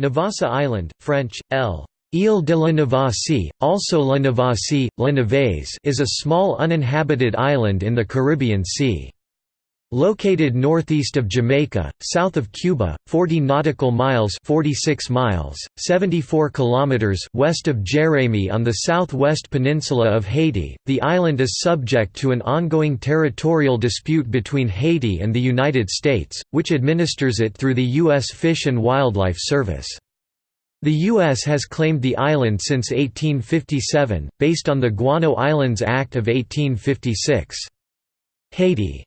Navassa Island, French, L. Ile de la Navasie, also La Navasie, La Nevèse is a small uninhabited island in the Caribbean Sea. Located northeast of Jamaica, south of Cuba, 40 nautical miles 46 miles, 74 kilometers west of Jérémie on the southwest peninsula of Haiti, the island is subject to an ongoing territorial dispute between Haiti and the United States, which administers it through the U.S. Fish and Wildlife Service. The U.S. has claimed the island since 1857, based on the Guano Islands Act of 1856. Haiti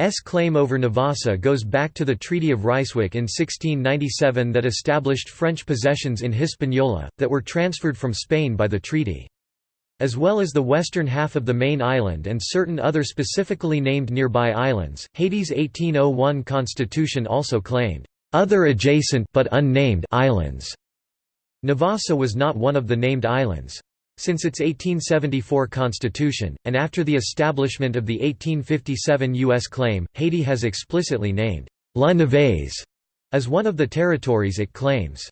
S claim over Navassa goes back to the Treaty of Ryswick in 1697 that established French possessions in Hispaniola, that were transferred from Spain by the treaty. As well as the western half of the main island and certain other specifically named nearby islands, Haiti's 1801 constitution also claimed, "...other adjacent but unnamed islands." Navassa was not one of the named islands. Since its 1874 constitution, and after the establishment of the 1857 U.S. claim, Haiti has explicitly named La Nevèse as one of the territories it claims.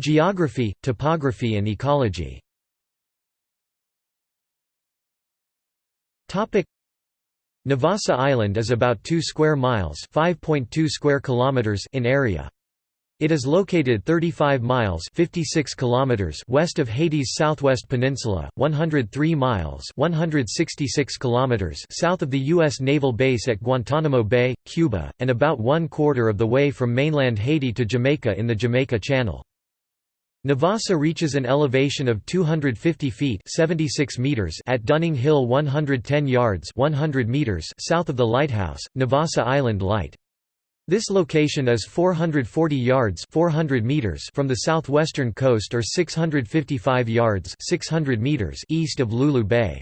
Geography, topography and ecology Navassa Island is about 2 square miles (5.2 square kilometers) in area. It is located 35 miles 56 kilometers west of Haiti's southwest peninsula, 103 miles 166 kilometers south of the U.S. naval base at Guantanamo Bay, Cuba, and about one quarter of the way from mainland Haiti to Jamaica in the Jamaica Channel. Navassa reaches an elevation of 250 feet 76 meters at Dunning Hill 110 yards 100 meters south of the lighthouse, Navassa Island Light. This location is 440 yards 400 meters from the southwestern coast or 655 yards 600 meters east of Lulu Bay.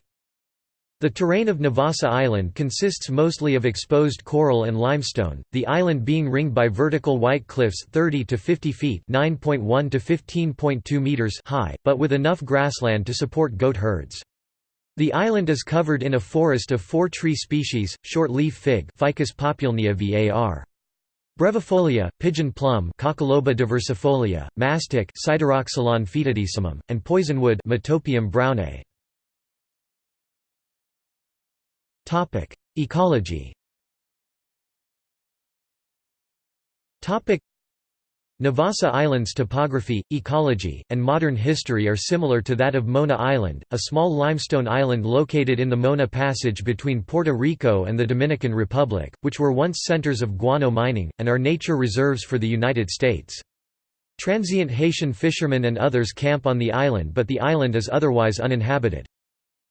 The terrain of Navassa Island consists mostly of exposed coral and limestone, the island being ringed by vertical white cliffs 30 to 50 feet (9.1 to 15.2 meters) high, but with enough grassland to support goat herds. The island is covered in a forest of four tree species: short-leaf fig Ficus populnea var. Brevifolia, pigeon plum Coccoloba diversifolia, mastic Sideroxylon foetidissimum, and poisonwood Metopium brownae. Ecology Navassa Island's topography, ecology, and modern history are similar to that of Mona Island, a small limestone island located in the Mona Passage between Puerto Rico and the Dominican Republic, which were once centers of guano mining, and are nature reserves for the United States. Transient Haitian fishermen and others camp on the island but the island is otherwise uninhabited.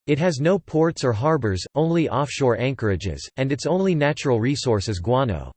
It has no ports or harbors, only offshore anchorages, and its only natural resource is guano.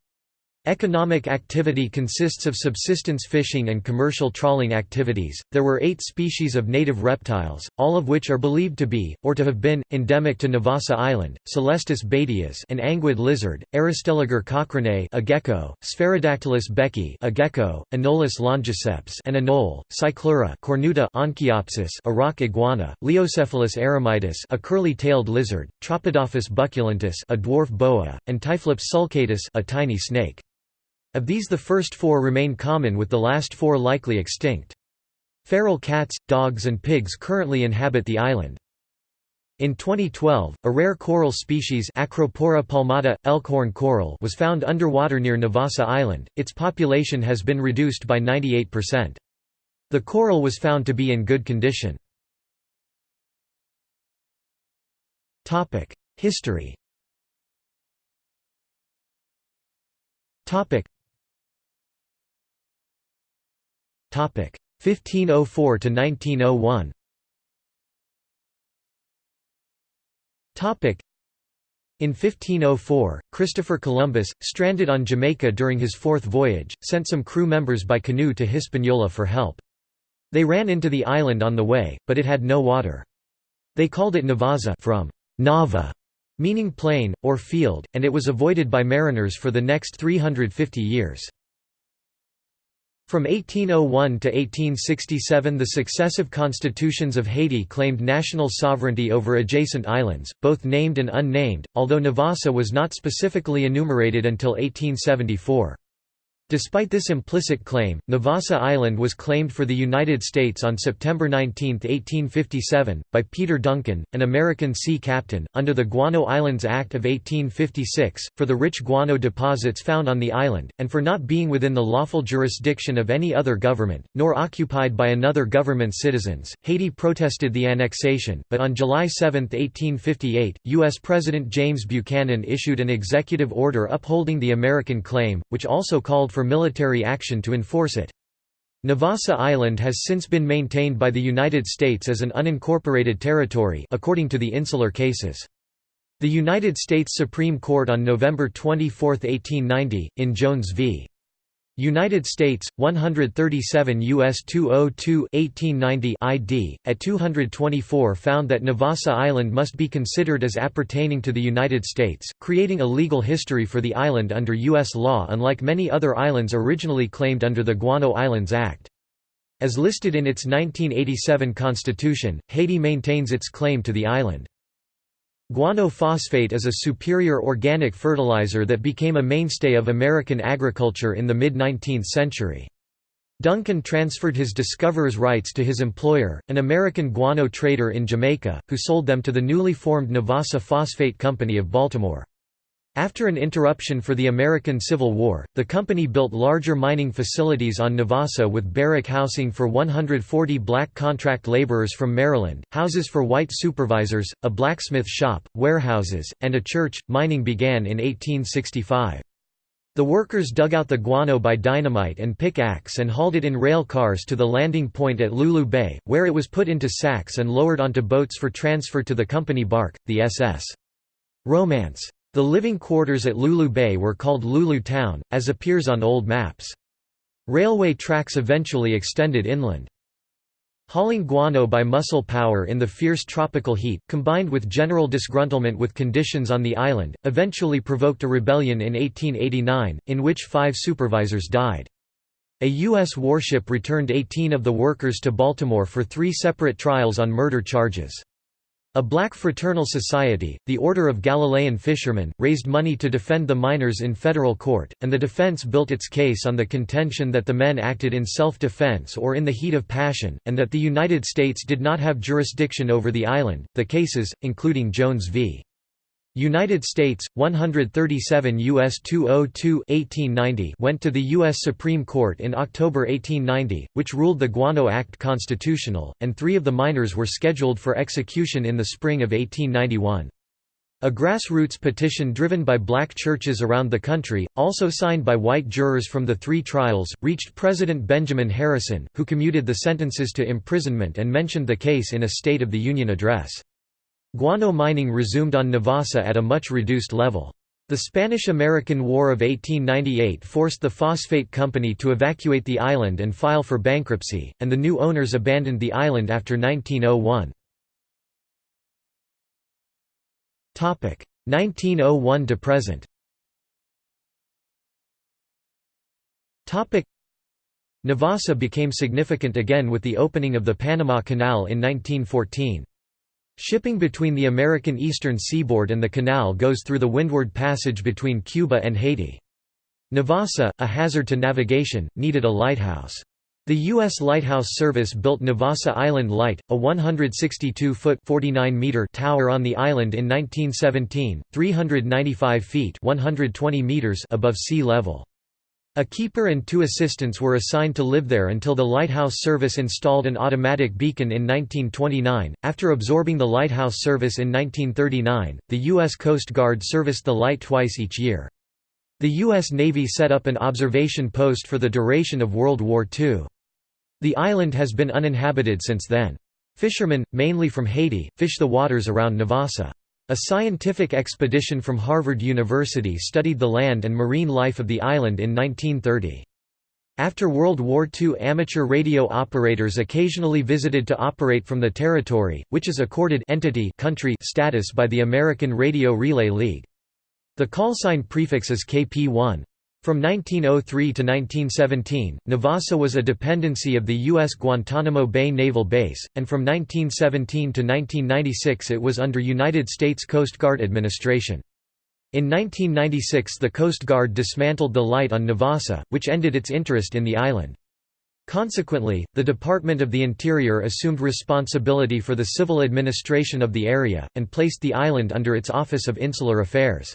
Economic activity consists of subsistence fishing and commercial trawling activities. There were eight species of native reptiles, all of which are believed to be, or to have been, endemic to Navassa Island: Celestus badius, an anguid lizard; Aristelliger cochranae, a gecko; Sphaerodactylus beckii, a gecko; Anolis longiceps, an anole; Cyclura cornuta, Onchiopsis, a rock iguana; Leiocephalus eremitus, a curly-tailed lizard; Tropidophis bucculentus, a dwarf boa; and Typhlops sulcatus, a tiny snake. Of these the first four remain common with the last four likely extinct. Feral cats, dogs and pigs currently inhabit the island. In 2012, a rare coral species Acropora palmata, elkhorn coral was found underwater near Navassa Island, its population has been reduced by 98%. The coral was found to be in good condition. History 1504 to 1901 in 1504, Christopher Columbus, stranded on Jamaica during his fourth voyage, sent some crew members by canoe to Hispaniola for help. They ran into the island on the way, but it had no water. They called it Navaza from Nava, meaning plain, or field, and it was avoided by mariners for the next 350 years. From 1801 to 1867 the successive constitutions of Haiti claimed national sovereignty over adjacent islands, both named and unnamed, although Navassa was not specifically enumerated until 1874. Despite this implicit claim, Navassa Island was claimed for the United States on September 19, 1857, by Peter Duncan, an American sea captain, under the Guano Islands Act of 1856, for the rich guano deposits found on the island, and for not being within the lawful jurisdiction of any other government, nor occupied by another government's citizens. Haiti protested the annexation, but on July 7, 1858, U.S. President James Buchanan issued an executive order upholding the American claim, which also called for for military action to enforce it. Navassa Island has since been maintained by the United States as an unincorporated territory according to the insular cases. The United States Supreme Court on November 24, 1890, in Jones v. United States 137 US 202 1890 ID at 224 found that Navassa Island must be considered as appertaining to the United States creating a legal history for the island under US law unlike many other islands originally claimed under the Guano Islands Act. As listed in its 1987 constitution Haiti maintains its claim to the island Guano phosphate is a superior organic fertilizer that became a mainstay of American agriculture in the mid-19th century. Duncan transferred his discoverer's rights to his employer, an American guano trader in Jamaica, who sold them to the newly formed Navassa Phosphate Company of Baltimore. After an interruption for the American Civil War, the company built larger mining facilities on Navassa with barrack housing for 140 black contract laborers from Maryland, houses for white supervisors, a blacksmith shop, warehouses, and a church. Mining began in 1865. The workers dug out the guano by dynamite and pickaxe and hauled it in rail cars to the landing point at Lulu Bay, where it was put into sacks and lowered onto boats for transfer to the company bark, the SS. Romance. The living quarters at Lulu Bay were called Lulu Town, as appears on old maps. Railway tracks eventually extended inland. Hauling guano by muscle power in the fierce tropical heat, combined with general disgruntlement with conditions on the island, eventually provoked a rebellion in 1889, in which five supervisors died. A U.S. warship returned 18 of the workers to Baltimore for three separate trials on murder charges. A black fraternal society, the Order of Galilean Fishermen, raised money to defend the miners in federal court, and the defense built its case on the contention that the men acted in self-defense or in the heat of passion, and that the United States did not have jurisdiction over the island. The cases, including Jones v. United States 137 US 202 1890 went to the US Supreme Court in October 1890 which ruled the Guano Act constitutional and 3 of the miners were scheduled for execution in the spring of 1891 a grassroots petition driven by black churches around the country, also signed by white jurors from the three trials, reached President Benjamin Harrison, who commuted the sentences to imprisonment and mentioned the case in a State of the Union address. Guano mining resumed on Navassa at a much reduced level. The Spanish–American War of 1898 forced the phosphate company to evacuate the island and file for bankruptcy, and the new owners abandoned the island after 1901. 1901 to present Navassa became significant again with the opening of the Panama Canal in 1914. Shipping between the American eastern seaboard and the canal goes through the Windward Passage between Cuba and Haiti. Navassa, a hazard to navigation, needed a lighthouse. The U.S. Lighthouse Service built Navassa Island Light, a 162-foot tower on the island in 1917, 395 feet 120 meters above sea level. A keeper and two assistants were assigned to live there until the lighthouse service installed an automatic beacon in 1929. After absorbing the lighthouse service in 1939, the U.S. Coast Guard serviced the light twice each year. The U.S. Navy set up an observation post for the duration of World War II. The island has been uninhabited since then. Fishermen, mainly from Haiti, fish the waters around Navassa. A scientific expedition from Harvard University studied the land and marine life of the island in 1930. After World War II amateur radio operators occasionally visited to operate from the territory, which is accorded entity country status by the American Radio Relay League. The callsign prefix is KP1. From 1903 to 1917, Navassa was a dependency of the U.S. Guantanamo Bay Naval Base, and from 1917 to 1996 it was under United States Coast Guard administration. In 1996 the Coast Guard dismantled the light on Navassa, which ended its interest in the island. Consequently, the Department of the Interior assumed responsibility for the civil administration of the area, and placed the island under its Office of Insular Affairs.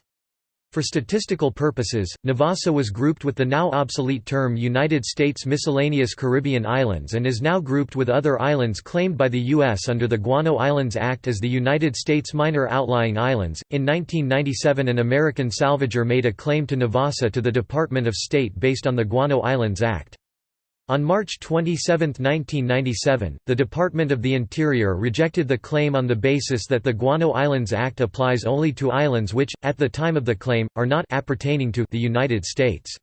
For statistical purposes, Navassa was grouped with the now obsolete term United States Miscellaneous Caribbean Islands and is now grouped with other islands claimed by the U.S. under the Guano Islands Act as the United States Minor Outlying Islands. In 1997, an American salvager made a claim to Navassa to the Department of State based on the Guano Islands Act. On March 27, 1997, the Department of the Interior rejected the claim on the basis that the Guano Islands Act applies only to islands which, at the time of the claim, are not appertaining to the United States.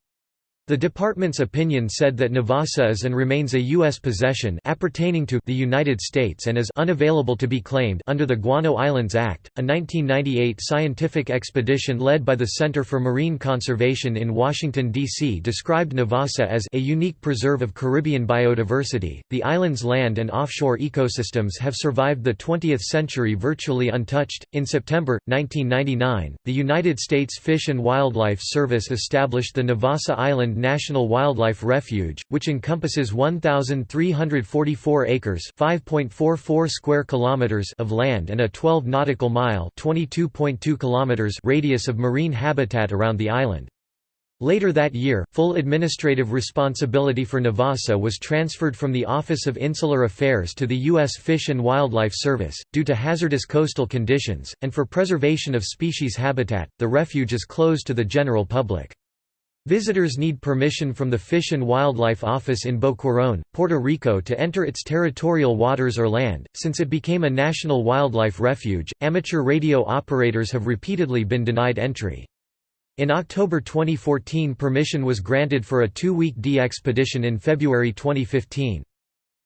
The department's opinion said that Navassa is and remains a U.S. possession appertaining to the United States and is unavailable to be claimed under the Guano Islands Act. A 1998 scientific expedition led by the Center for Marine Conservation in Washington, D.C. described Navassa as a unique preserve of Caribbean biodiversity. The island's land and offshore ecosystems have survived the 20th century virtually untouched. In September 1999, the United States Fish and Wildlife Service established the Navassa Island National Wildlife Refuge, which encompasses 1344 acres, 5.44 square kilometers of land and a 12 nautical mile, 22.2 kilometers radius of marine habitat around the island. Later that year, full administrative responsibility for Navassa was transferred from the Office of Insular Affairs to the U.S. Fish and Wildlife Service. Due to hazardous coastal conditions, and for preservation of species habitat, the refuge is closed to the general public. Visitors need permission from the Fish and Wildlife Office in Boquerón, Puerto Rico to enter its territorial waters or land. Since it became a national wildlife refuge, amateur radio operators have repeatedly been denied entry. In October 2014 permission was granted for a two-week DXpedition in February 2015.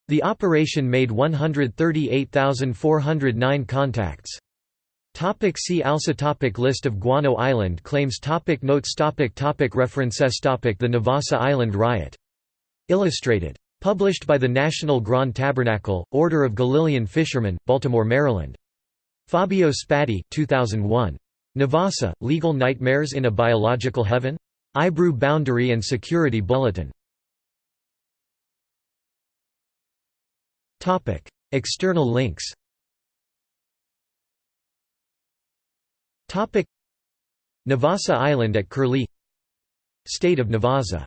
The operation made 138,409 contacts. Topic see also topic List of Guano Island claims topic Notes topic topic References topic The Navassa Island Riot. Illustrated. Published by the National Grand Tabernacle, Order of Galilean Fishermen, Baltimore, Maryland. Fabio Spadi 2001. Navassa, Legal Nightmares in a Biological Heaven? IBRU Boundary and Security Bulletin. External links Navassa Island at Curlie. State of Navassa